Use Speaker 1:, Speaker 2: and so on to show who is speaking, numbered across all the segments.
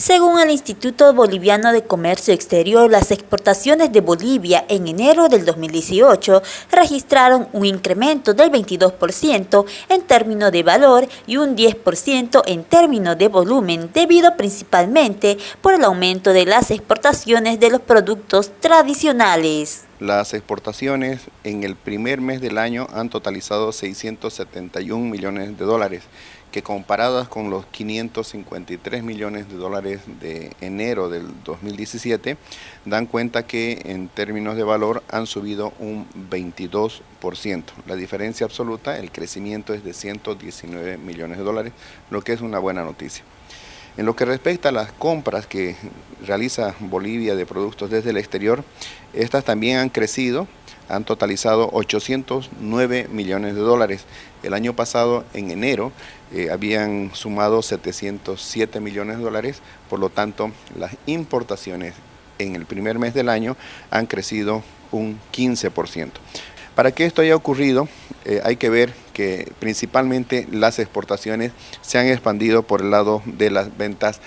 Speaker 1: Según el Instituto Boliviano de Comercio Exterior, las exportaciones de Bolivia en enero del 2018 registraron un incremento del 22% en términos de valor y un 10% en términos de volumen, debido principalmente por el aumento de las exportaciones de los productos tradicionales.
Speaker 2: Las exportaciones en el primer mes del año han totalizado 671 millones de dólares, que comparadas con los 553 millones de dólares de enero del 2017, dan cuenta que en términos de valor han subido un 22%. La diferencia absoluta, el crecimiento es de 119 millones de dólares, lo que es una buena noticia. En lo que respecta a las compras que realiza Bolivia de productos desde el exterior, estas también han crecido, han totalizado 809 millones de dólares. El año pasado, en enero, eh, habían sumado 707 millones de dólares, por lo tanto, las importaciones en el primer mes del año han crecido un 15%. Para que esto haya ocurrido, eh, hay que ver que principalmente las exportaciones se han expandido por el lado de las ventas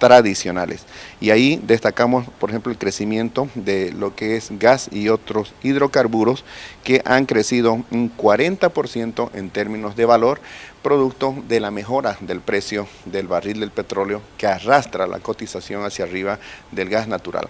Speaker 2: tradicionales. Y ahí destacamos, por ejemplo, el crecimiento de lo que es gas y otros hidrocarburos que han crecido un 40% en términos de valor, producto de la mejora del precio del barril del petróleo que arrastra la cotización hacia arriba del gas natural.